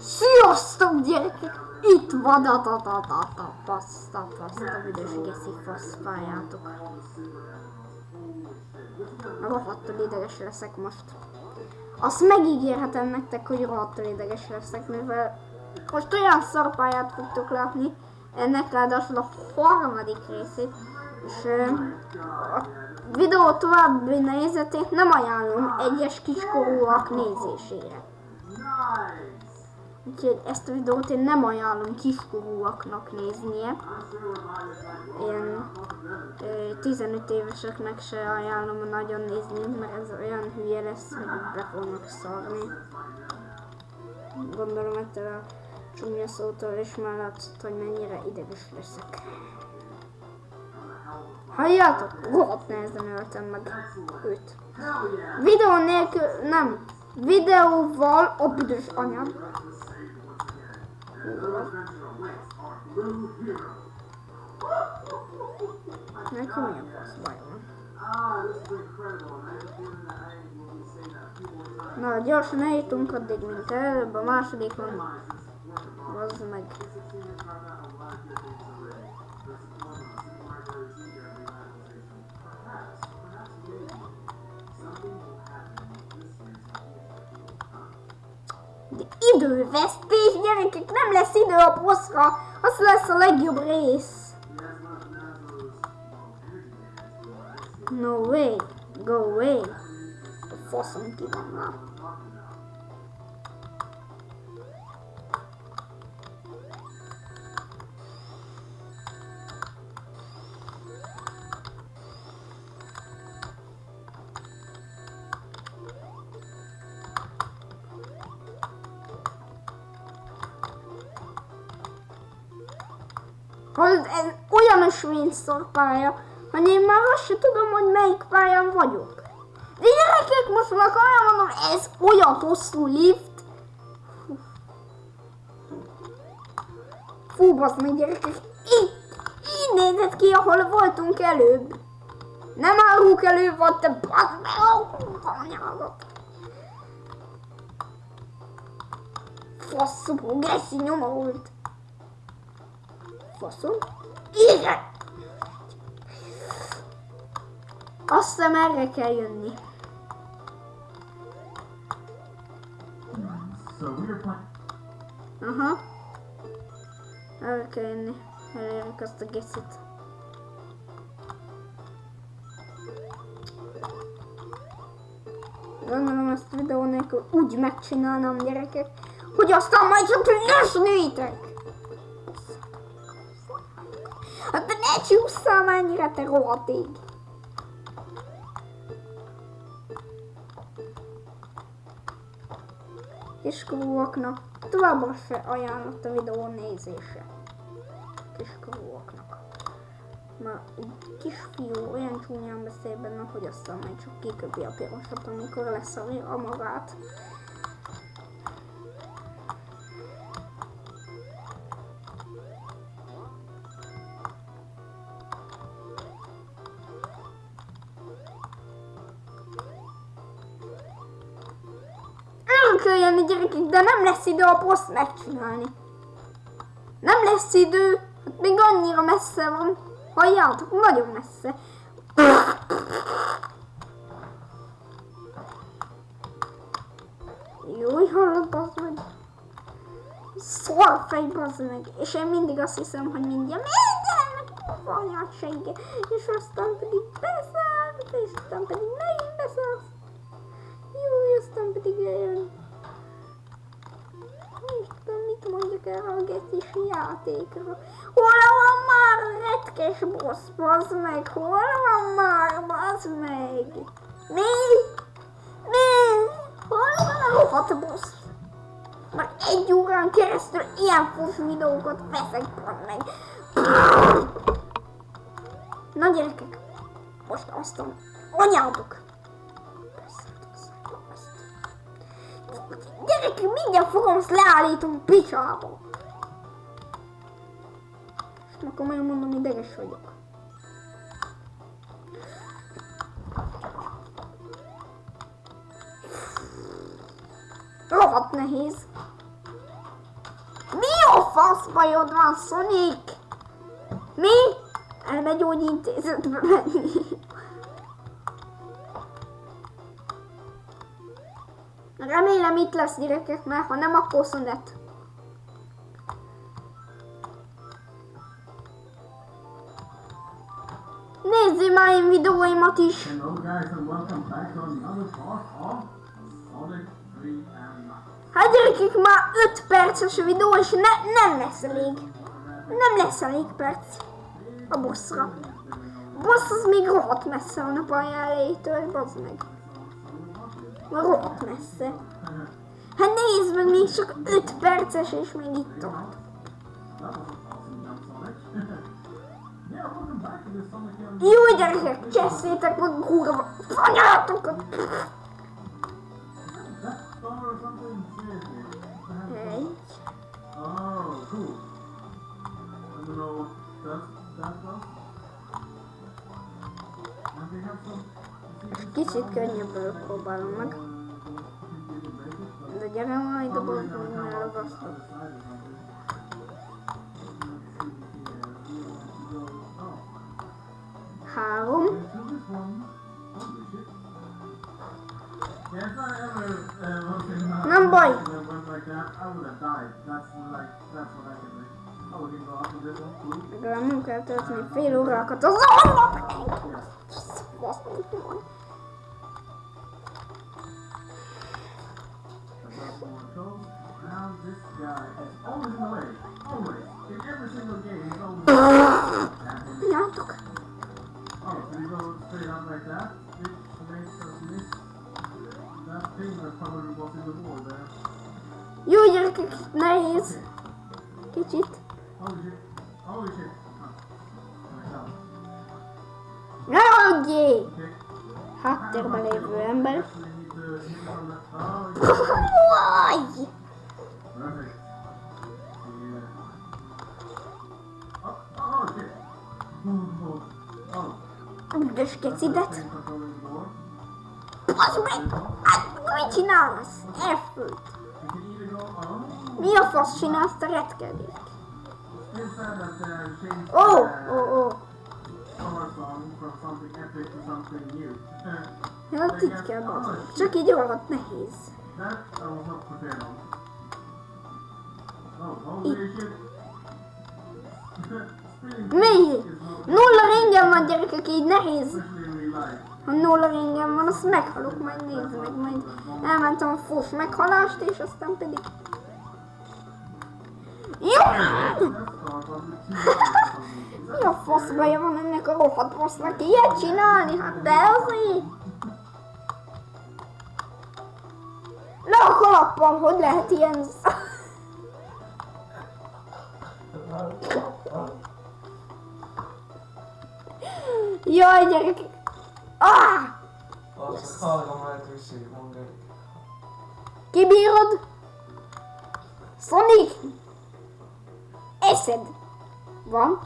Sziasztok gyerekek! Itt van a ta ta ta ta passz, ta passz, a büdös geszi faszpályátok. Rohadtul ideges leszek most. Azt megígérhetem nektek, hogy rohadtul ideges leszek, mivel most olyan szarpályát fogtok látni, ennek ráadásul a harmadik részét, és a videó további nézetét nem ajánlom egyes kiskorúak nézésére. Úgyhogy ezt a videót én nem ajánlom kiskorúaknak néznie. Én ö, 15 éveseknek se ajánlom nagyon nézni, mert ez olyan hülye lesz, hogy be fognak szarni. Gondolom ettől a csúnya szótól is már látszott, hogy mennyire ideges leszek. Halljátok? Rohadt nehezen öltem meg őt. Videó nélkül, nem. Videóval a büdös anyám. Neki mi a fasz baj van? Na, gyorsan eljutunk addig, mint előbb a másodikon. Az meg. Idővesztés, gyerekek, nem lesz idő a bosszra, az lesz a legjobb rész. No way, go away. A faszom ki van már. Hallod, ez olyan ösvényszor pálya, hogy én már azt sem tudom, hogy melyik pályán vagyok. De gyerekek, most már komolyan mondom, ez olyan hosszú lift. Fú. Basz meg gyerekek, így, így nézett ki, ahol voltunk előbb. Nem árulok előbb volt, te basz meg, anyádat. Faszom, geszi nyomorult. Faszom. Igen! Azt hiszem erre kell jönni. Aha. Erre kell jönni. Elérjük azt a geszit. Gondolom ezt videó nélkül úgy megcsinálnám gyerekek, hogy aztán majd csak lesnétek! Csúszszál már ennyire, te rohadt ég! Kiskorúaknak továbbra se ajánlott a videó nézése. Kiskorúaknak. Már egy kisfiú olyan csúnyán beszél benne, hogy aztán majd csak kiköpi a pirosat, amikor leszarja magát. Gyerekek, de nem lesz idő a poszt megcsinálni. Nem lesz idő, hát még annyira messze van. Halljátok, nagyon messze. Jó, hallod, bazd meg. Szarfej, bazd meg. És én mindig azt hiszem, hogy mindjárt mindjárt meg anyát segge. És aztán pedig beszáll, és aztán pedig megint beszáll. Jó, aztán pedig eljön. Mondjak erre a gecis játékra. Hol van már retkes boss, bazd meg? Hol van már, bazd meg? Mi? Mi? Hol van a rohadt boss? Már egy órán keresztül ilyen fos videókat veszek, bazd meg. Na gyerekek, most azt a anyátok. Gyerekek, mindjárt fogom, azt leállítom picsába. És már komolyan mondom, ideges vagyok. Rohadt nehéz. faszbajod van, Sonic? Mi? Elmegy gyógyintézetbe menni. Remélem itt lesz gyerekek, mert ha nem, akkor szünet. Nézzél már én videóimat is! Hello guys and welcome back to another part of Sonic 3 and Hát gyerekek, már 5 perces a videó, és ne, nem lesz elég. Nem lesz elég perc a bosszra. A bossz az még rohadt messze van a bazd meg. Rohadt messze. Hát nézd meg, még csak 5 perces, és még itt tart. Jó gyerekek, cseszétek meg kurva anyátokat. Kicsit könnyebből próbálom meg. De gyere majd a boltban elragasztok. Három. Nem baj. Legalább nem kell tölteni fél órákat az alap. around this guy as always late. Always. In every single game, he's always late. Now took. Oh, so you go straight out like that, which makes us miss that thing that probably was in the wall there. You just kicked nice. Okay. Catch it. Oh shit. Oh shit. Now okay. Hatter bara i november. Why? Üdös kecidet. Az meg! Hát, mit csinálsz? Oh. Mi a fasz csinálsz te retkedék? Ó, ó, ó. Hát itt kell bazd. Csak így rohadt nehéz. Is not Nulla ringem van gyerekek, így nehéz. Ha nulla ringem van, azt meghalok, majd nézd meg, majd elmentem a fos meghalást, és aztán pedig... Jó! Mi a fasz baja van ennek a rohadt bossnak ilyet csinálni? Hát de azért! A kalappal, hogy. Jaj, gyerekek! Ah! Kibírod? Sonic! Eszed! Van?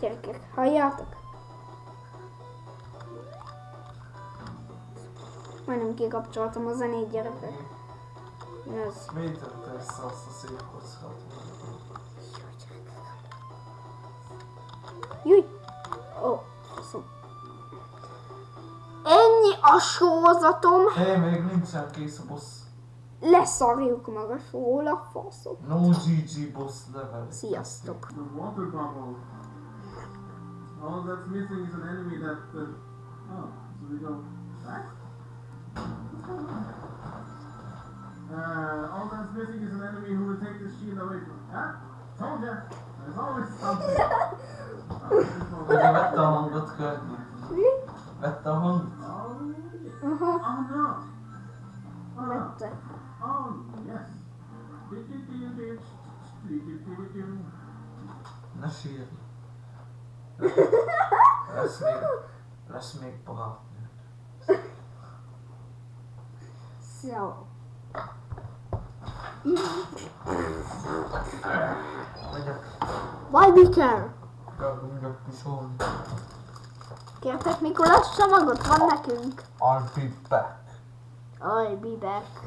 Gyerekek, halljátok? Majdnem kikapcsoltam a zenét, gyerekek. Ez. miért tette össze azt a szép kockát? Júj! Ó, faszom. Ennyi a sózatom, Hé, még nincsen kész a boss. leszarjuk meg a sóla, faszom. No GG boss level. Sziasztok! The water bubble. All that's missing is an enemy that. Uh, oh, so we go back? Uh, all that's missing is an enemy who will take the shield away from. Ah, told ya. There's always something. Oh, this one. Ugye vette a hangot Környi? Mi? Vette a hangot? Oh, yeah. Aha, oh no. Oh, no. vette. Oh, yes. Ne sírj. Lesz még, lesz még Why be care? elmondjak pisolni. Kértek Mikulás csomagot? Van nekünk. I'll be back. I'll be back.